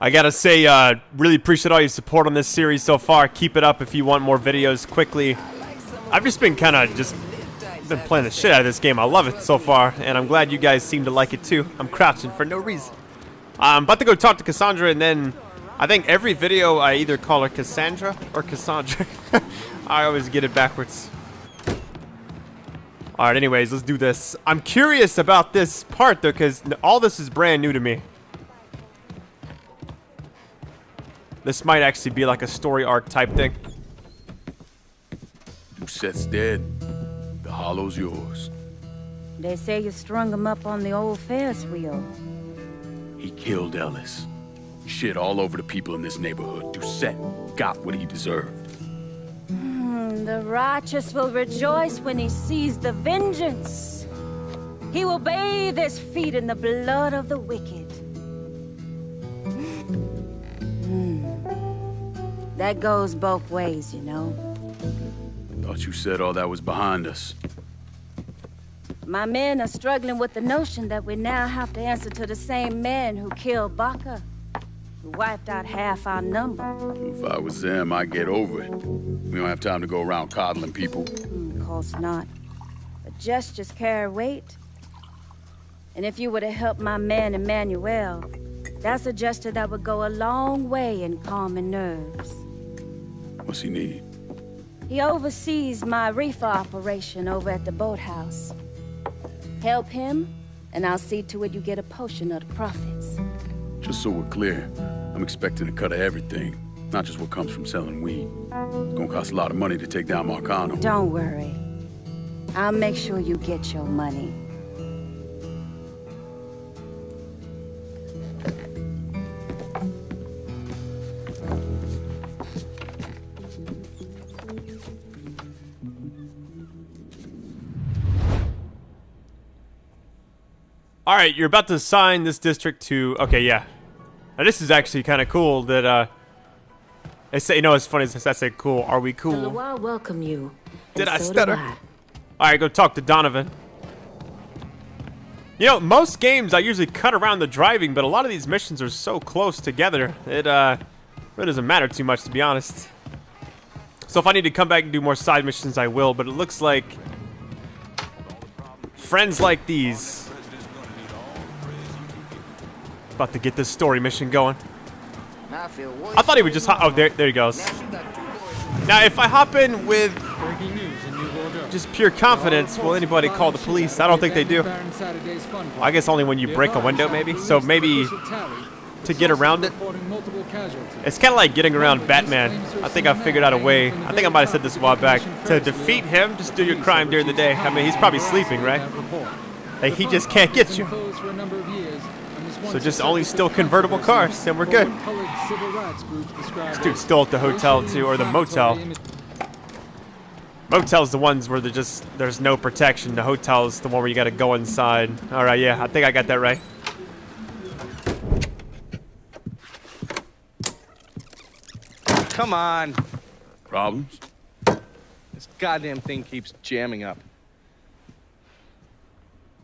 I gotta say, uh, really appreciate all your support on this series so far. Keep it up if you want more videos quickly. I've just been kind of just been playing the shit out of this game. I love it so far, and I'm glad you guys seem to like it too. I'm crouching for no reason. I'm about to go talk to Cassandra, and then I think every video I either call her Cassandra or Cassandra. I always get it backwards. Alright, anyways, let's do this. I'm curious about this part, though, because all this is brand new to me. This might actually be like a story arc type thing. Doucette's dead. The hollow's yours. They say you strung him up on the old Ferris wheel. He killed Ellis. Shit all over the people in this neighborhood. Doucette got what he deserved. Mm, the righteous will rejoice when he sees the vengeance. He will bathe his feet in the blood of the wicked. That goes both ways, you know. Thought you said all that was behind us. My men are struggling with the notion that we now have to answer to the same men who killed Baka, who wiped out half our number. If I was them, I'd get over it. We don't have time to go around coddling people. Mm, of course not. But gestures carry weight. And if you were to help my man Emmanuel, that's a gesture that would go a long way in calming nerves. What's he need? He oversees my reefer operation over at the boathouse. Help him, and I'll see to it you get a portion of the profits. Just so we're clear, I'm expecting a cut of everything, not just what comes from selling weed. It's gonna cost a lot of money to take down Marcano. Don't worry. I'll make sure you get your money. All right, you're about to assign this district to. Okay, yeah. Now this is actually kind of cool. That uh, I say, you know, it's funny since I say cool. Are we The cool? Loire welcome you. Did I so stutter? I. All right, go talk to Donovan. You know, most games I usually cut around the driving, but a lot of these missions are so close together. It uh, really doesn't matter too much, to be honest. So if I need to come back and do more side missions, I will. But it looks like friends like these. About to get this story mission going. I thought he would just hop. Oh, there, there he goes. Now, if I hop in with Breaking news in New Bordeaux. just pure confidence, will anybody call the police? I don't think they do. I guess only when you break a window, maybe. So maybe to get around it. It's kind of like getting around Batman. I think I figured out a way. I think I might have said this a while back. To defeat him, just do your crime during the day. I mean, he's probably sleeping, right? Like, he just can't get you. So just only still convertible cars, and we're good. This dude's still at the hotel, too, or the motel. Motel's the ones where there's just there's no protection. The hotel's the one where you gotta go inside. All right, yeah, I think I got that right. Come on. Problems? This goddamn thing keeps jamming up.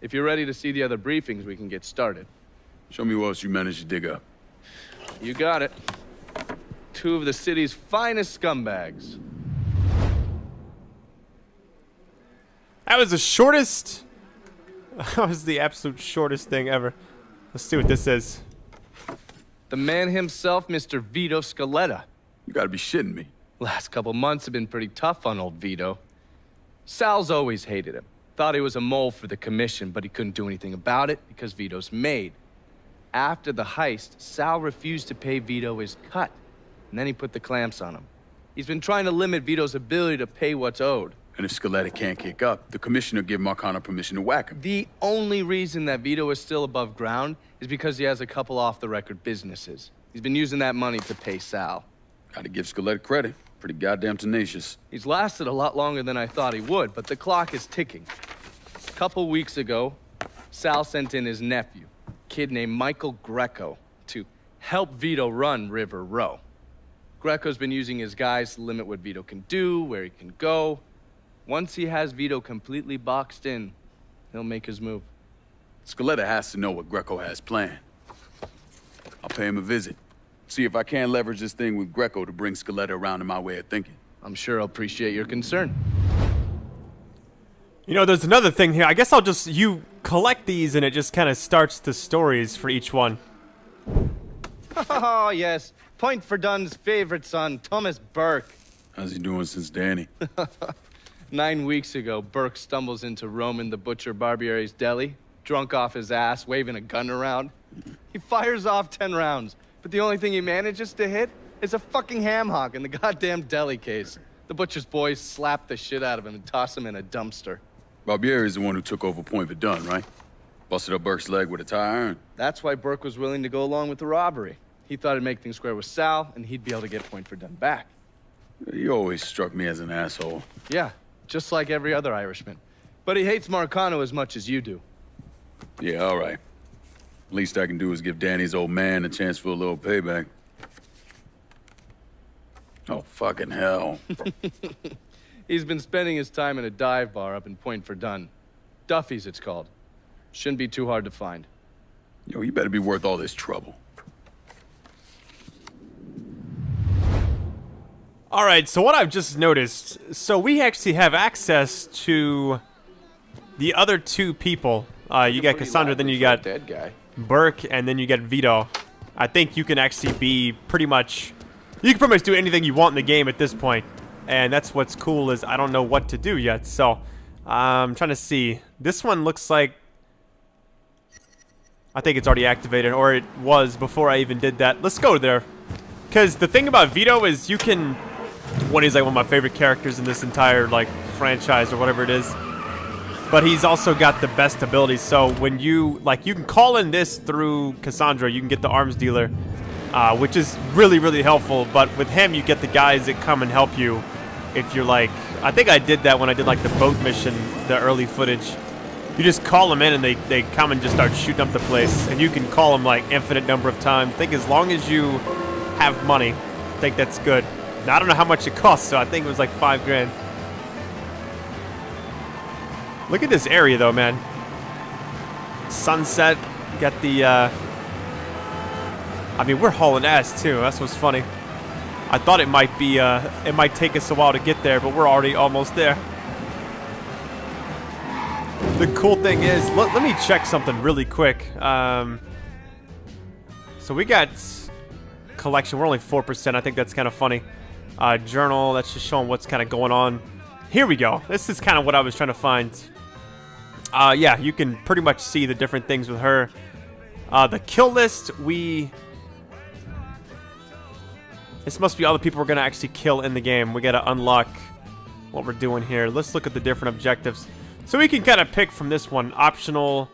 If you're ready to see the other briefings, we can get started. Show me what else you managed to dig up. You got it. Two of the city's finest scumbags. That was the shortest. That was the absolute shortest thing ever. Let's see what this is. The man himself, Mr. Vito Scaletta. You gotta be shitting me. Last couple months have been pretty tough on old Vito. Sal's always hated him. Thought he was a mole for the commission, but he couldn't do anything about it because Vito's made. After the heist, Sal refused to pay Vito his cut, and then he put the clamps on him. He's been trying to limit Vito's ability to pay what's owed. And if Scaletta can't kick up, the commissioner give Marcano permission to whack him. The only reason that Vito is still above ground is because he has a couple off the record businesses. He's been using that money to pay Sal. Gotta give Scaletta credit. Pretty goddamn tenacious. He's lasted a lot longer than I thought he would, but the clock is ticking. A couple weeks ago, Sal sent in his nephew, kid named Michael Greco, to help Vito run River Row. Greco's been using his guys to limit what Vito can do, where he can go. Once he has Vito completely boxed in, he'll make his move. Scaletta has to know what Greco has planned. I'll pay him a visit. See if I can leverage this thing with Greco to bring Scaletta around to my way of thinking. I'm sure I'll appreciate your concern. You know, there's another thing here. I guess I'll just you collect these and it just kind of starts the stories for each one. Oh, yes. Point Verdun's favorite son, Thomas Burke. How's he doing since Danny? Nine weeks ago, Burke stumbles into Roman the Butcher Barbieri's deli, drunk off his ass, waving a gun around. He fires off ten rounds, but the only thing he manages to hit is a fucking ham hock in the goddamn deli case. The butcher's boys slap the shit out of him and toss him in a dumpster. Barbieri is the one who took over Point Verdun, right? Busted up Burke's leg with a tire iron. That's why Burke was willing to go along with the robbery. He thought it'd make things square with Sal, and he'd be able to get Point Verdun back. He always struck me as an asshole. Yeah, just like every other Irishman. But he hates Marcano as much as you do. Yeah, all right. Least I can do is give Danny's old man a chance for a little payback. Oh, fucking hell. He's been spending his time in a dive bar up in Point Verdun. Duffy's, it's called. Shouldn't be too hard to find. Yo, you better be worth all this trouble. All right, so what I've just noticed, so we actually have access to the other two people. Uh, you got Cassandra, then you got dead guy. Burke, and then you get Vito. I think you can actually be pretty much, you can pretty much do anything you want in the game at this point. And that's what's cool is I don't know what to do yet. So I'm trying to see. This one looks like, I think it's already activated, or it was before I even did that. Let's go there. Because the thing about Vito is you can, one is like one of my favorite characters in this entire like franchise or whatever it is but he's also got the best abilities. So when you like, you can call in this through Cassandra. You can get the arms dealer, uh, which is really really helpful. But with him, you get the guys that come and help you. If you're like, I think I did that when I did like the boat mission, the early footage. You just call them in and they, they come and just start shooting up the place. And you can call them like infinite number of times. I think as long as you have money, I think that's good. Now, I don't know how much it costs, so I think it was like five grand. Look at this area, though, man. Sunset. Got the, uh... I mean, we're hauling ass, too. That's what's funny. I thought it might be, uh... It might take us a while to get there, but we're already almost there. The cool thing is... Let, let me check something really quick. Um... So we got... Collection. We're only 4%. I think that's kind of funny. Uh, journal. That's just showing what's kind of going on. Here we go. This is kind of what I was trying to find. Uh, yeah, you can pretty much see the different things with her. Uh, the kill list, we... This must be all the people we're going to actually kill in the game. We got to unlock what we're doing here. Let's look at the different objectives. So we can kind of pick from this one. Optional,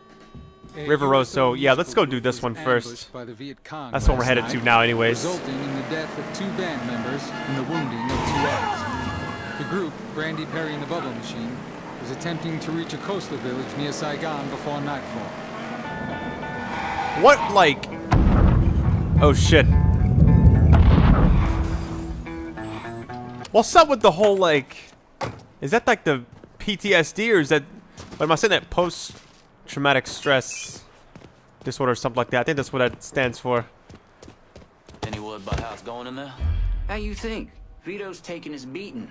Riveroso. Yeah, let's go do this one first. That's what we're headed to now anyways. Resulting in the death of two band members and the wounding of two others. The group, Brandy Perry and the Bubble Machine, was attempting to reach a coastal village near Saigon before nightfall. What, like... Oh, shit. What's up with the whole, like... Is that, like, the PTSD, or is that... What am I saying that? Post-traumatic stress disorder or something like that. I think that's what that stands for. Any word about how it's going in there? How you think? Vito's taking his beating.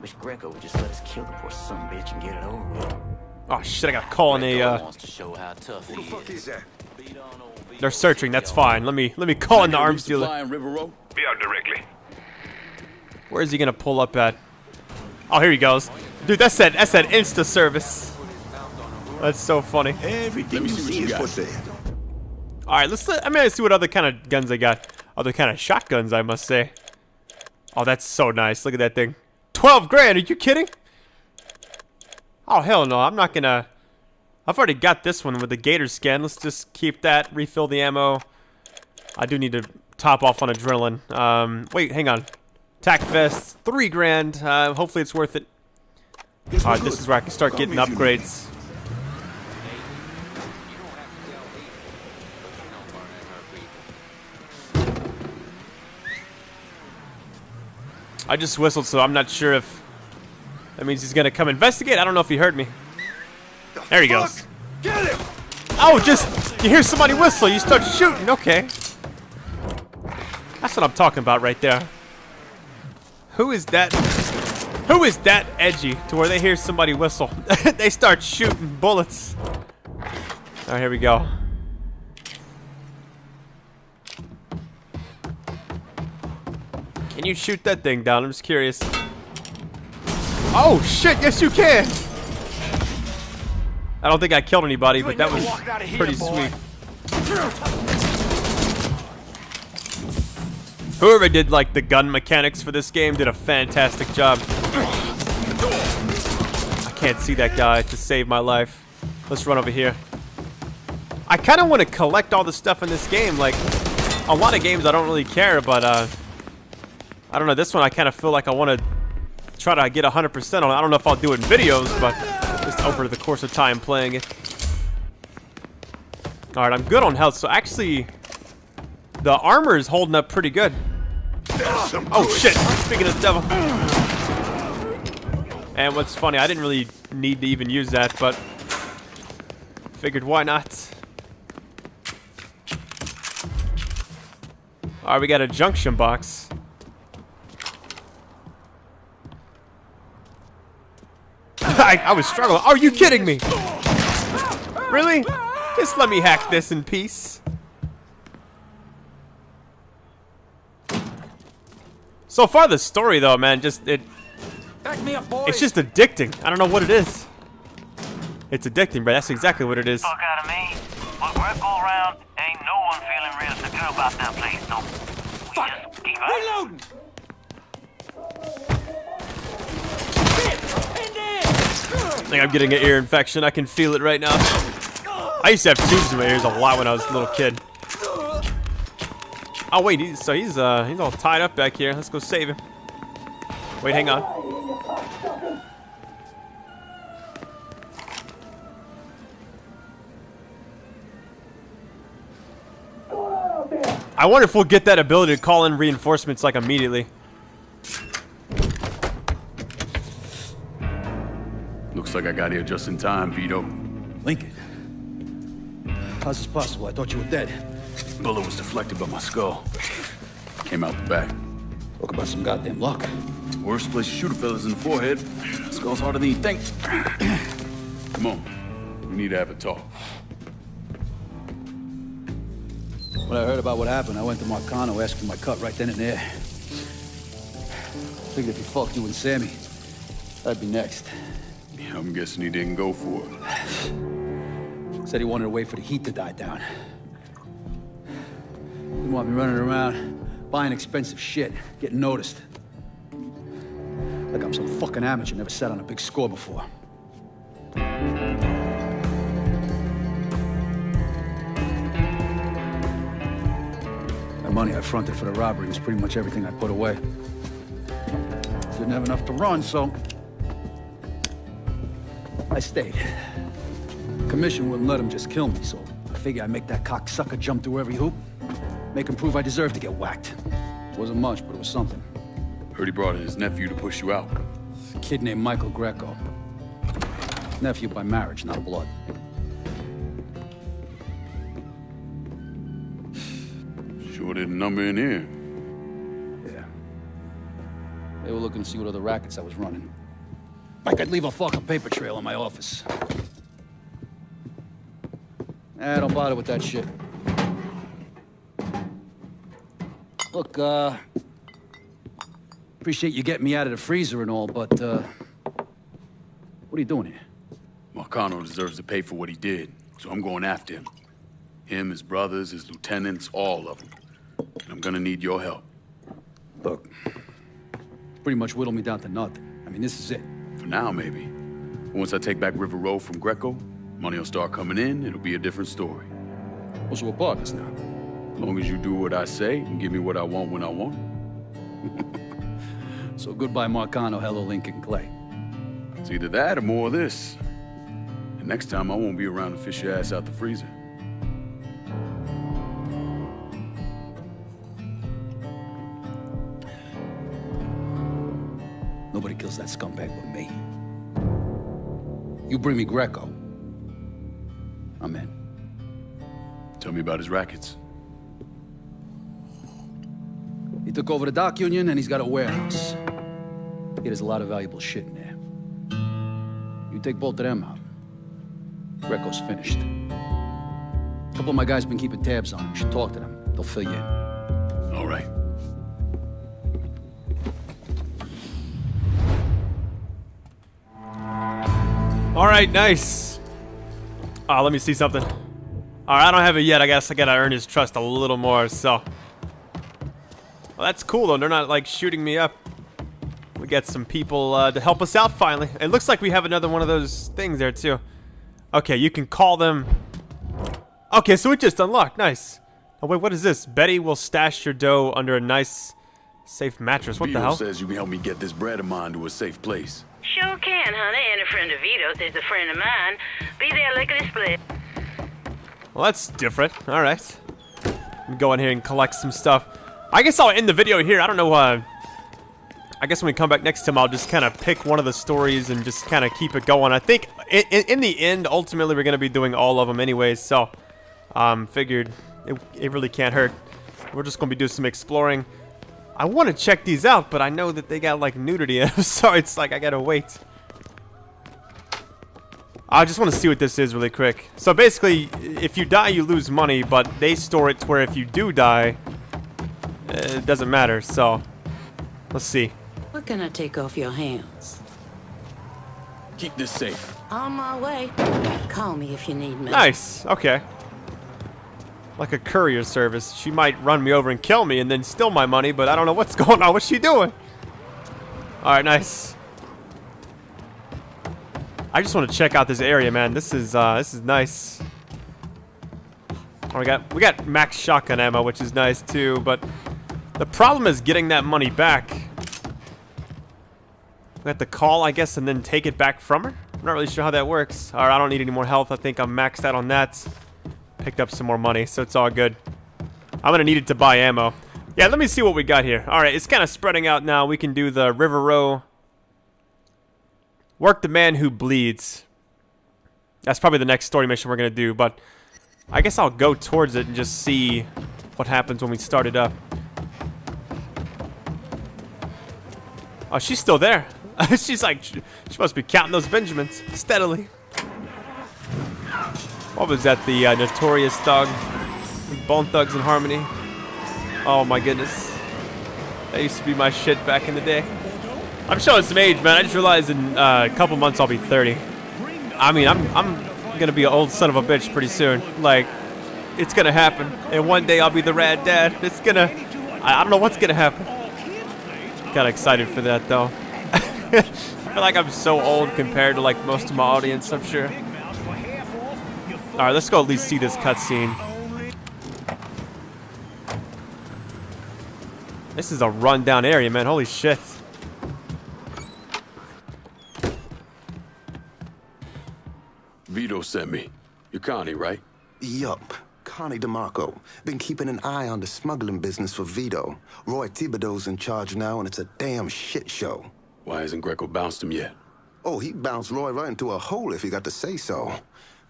Wish Greco would just let us kill the poor son bitch and get it over with. Oh shit, I got a call on a, uh, wants to show how tough he is. Beat on old Vito they're searching, that's fine. Let me, let me call in the arms dealer. resupply in River Row? Be out directly. Where is he gonna pull up at? Oh, here he goes. Dude, that's that, that's that Insta service. That's so funny. Everything Let me you see what see you is got. for sale. Alright, let's, let- I mean, let's see what other kind of guns I got. Other kind of shotguns, I must say. Oh, that's so nice. Look at that thing. 12 grand, are you kidding? Oh, hell no, I'm not gonna... I've already got this one with the gator skin. Let's just keep that, refill the ammo. I do need to top off on adrenaline. Um, wait, hang on. Tac vest, three grand. Uh, hopefully it's worth it. Alright, this is where I can start getting me if you need upgrades. I just whistled, so I'm not sure if that means he's gonna come investigate. I don't know if he heard me. There he goes. Get him! Oh, just you hear somebody whistle, you start shooting. Okay. That's what I'm talking about right there. Who is that? Who is that edgy to where they hear somebody whistle? they start shooting bullets. All right, here we go. Can you shoot that thing down? I'm just curious. Oh shit! Yes, you can. I don't think I killed anybody, but that was pretty sweet. Whoever did like the gun mechanics for this game did a fantastic job. I can't see that guy to save my life. Let's run over here. I kind of want to collect all the stuff in this game. Like, a lot of games I don't really care, but uh, I don't know. This one I kind of feel like I want to try to get 100% on. it. I don't know if I'll do it in videos, but just over the course of time playing it. All right, I'm good on health. So actually, the armor is holding up pretty good. Oh shit! Speaking of the devil. And what's funny, I didn't really need to even use that, but figured why not. All right, we got a junction box. I, I was struggling. Are you kidding me? Really? Just let me hack this in peace. So far, the story though, man, just it. It's just addicting. I don't know what it is. It's addicting, but that's exactly what it is. Fuck out of me. Look, we're all around. Ain't no one feeling real secure about that place, no. We just keep Reloading! I think I'm getting an ear infection. I can feel it right now. I used to have tubes in my ears a lot when I was a little kid. Oh wait, he's, so he's uh he's all tied up back here. Let's go save him. Wait, hang on. I wonder if we'll get that ability to call in reinforcements like immediately. Looks like I got here just in time, Vito. Lincoln. How's this possible? I thought you were dead. Bullet was deflected by my skull. Came out the back. Talk about some goddamn luck. Worst place to shoot a fella's in the forehead. Skull's harder than you think. Come on. We need to have a talk. When I heard about what happened, I went to Marcano asking my cut right then and there. Figured if he fucked you and Sammy, I'd be next. Yeah, I'm guessing he didn't go for it. Said he wanted to wait for the heat to die down. Didn't want me running around, buying expensive shit, getting noticed. Like I'm some fucking amateur, never sat on a big score before. The money I fronted for the robbery was pretty much everything I put away. Didn't have enough to run, so... I stayed. Commission wouldn't let him just kill me, so I figure I'd make that cocksucker jump through every hoop. Make him prove I deserve to get whacked. Wasn't much, but it was something. Heard he brought in his nephew to push you out. A kid named Michael Greco. Nephew by marriage, not blood. Sure didn't number in here. Yeah. They were looking to see what other rackets I was running. Like I'd leave a fucking paper trail in my office. Eh, don't bother with that shit. Look, uh... Appreciate you getting me out of the freezer and all, but, uh... What are you doing here? Marcano deserves to pay for what he did, so I'm going after him. Him, his brothers, his lieutenants, all of them. And I'm gonna need your help. Look, pretty much whittled me down to nothing. I mean, this is it. For now, maybe. Once I take back River Row from Greco, money will start coming in, it'll be a different story. We're partners now. As long as you do what I say and give me what I want when I want it. So goodbye, Marcano. Hello, Lincoln Clay. It's either that or more of this. And next time, I won't be around to fish your ass out the freezer. Nobody kills that scumbag but me. You bring me Greco. I'm in. Tell me about his rackets. He took over the dock union and he's got a warehouse. He has a lot of valuable shit in there. You take both of them out. Greco's finished. A couple of my guys been keeping tabs on him. You should talk to them. They'll fill you in. All right. All right, nice. Uh, let me see something. All right, I don't have it yet. I guess I gotta earn his trust a little more, so. Well, that's cool, though. They're not, like, shooting me up. We get some people uh, to help us out, finally. It looks like we have another one of those things there, too. Okay, you can call them. Okay, so it just unlocked. Nice. Oh, wait, what is this? Betty will stash your dough under a nice, safe mattress. What Vito the hell? says you can help me get this bread of mine to a safe place. Sure can, honey. And a friend of Vito's is a friend of mine. Be there lickety split. Well, that's different. All right. Let me go in here and collect some stuff. I guess I'll end the video here. I don't know. Uh, I guess when we come back next time, I'll just kind of pick one of the stories and just kind of keep it going. I think in, in, the end, ultimately, we're going to be doing all of them anyways. So, um, figured it, it really can't hurt. We're just going to be doing some exploring. I want to check these out, but I know that they got like nudity so it's like I gotta wait. I just want to see what this is really quick. So basically, if you die, you lose money, but they store it to where if you do die, it doesn't matter. So, let's see. What can I take off your hands? Keep this safe. On my way. Call me if you need me. Nice. Okay. Like a courier service. She might run me over and kill me and then steal my money, but I don't know what's going on. What's she doing? Alright, nice. I just want to check out this area, man. This is uh this is nice. Oh, we got we got max shotgun ammo, which is nice too, but the problem is getting that money back. We have to call, I guess, and then take it back from her? I'm not really sure how that works. Alright, I don't need any more health. I think I'm maxed out on that. Picked up some more money, so it's all good. I'm gonna need it to buy ammo. Yeah, let me see what we got here. Alright, it's kind of spreading out now. We can do the River Row. Work the man who bleeds. That's probably the next story mission we're gonna do, but I guess I'll go towards it and just see what happens when we start it up. Oh, she's still there. she's like, she must be counting those Benjamins steadily. What was that? The uh, Notorious Thug? Bone Thugs and Harmony? Oh my goodness. That used to be my shit back in the day. I'm showing some age, man. I just realized in uh, a couple months I'll be 30. I mean, I'm, I'm gonna be an old son of a bitch pretty soon. Like, it's gonna happen. And one day I'll be the rad dad. It's gonna... I, I don't know what's gonna happen. Got excited for that, though. I feel like I'm so old compared to, like, most of my audience, I'm sure. Alright, let's go at least see this cutscene. This is a rundown area, man. Holy shit. Vito sent me. You're Connie, right? Yup. Connie DeMarco. Been keeping an eye on the smuggling business for Vito. Roy Thibodeau's in charge now, and it's a damn shit show. Why hasn't Greco bounced him yet? Oh, he bounced Roy right into a hole if he got to say so.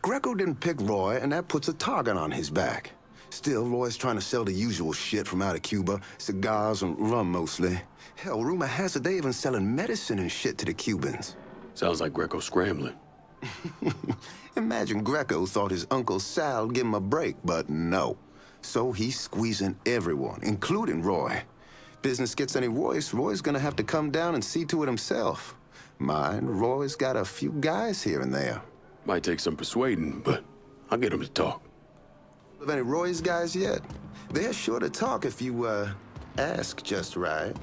Greco didn't pick Roy, and that puts a target on his back. Still, Roy's trying to sell the usual shit from out of Cuba. Cigars and rum, mostly. Hell, rumor has it they even selling medicine and shit to the Cubans. Sounds like Greco scrambling. Imagine Greco thought his Uncle Sal would give him a break, but no. So he's squeezing everyone, including Roy. Business gets any worse, Roy's gonna have to come down and see to it himself. Mind, Roy's got a few guys here and there. Might take some persuading, but I'll get him to talk. Have any Roy's guys yet? They're sure to talk if you, uh, ask just right.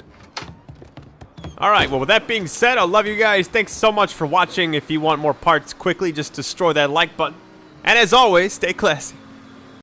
Alright, well with that being said, I love you guys. Thanks so much for watching. If you want more parts quickly, just destroy that like button. And as always, stay classy.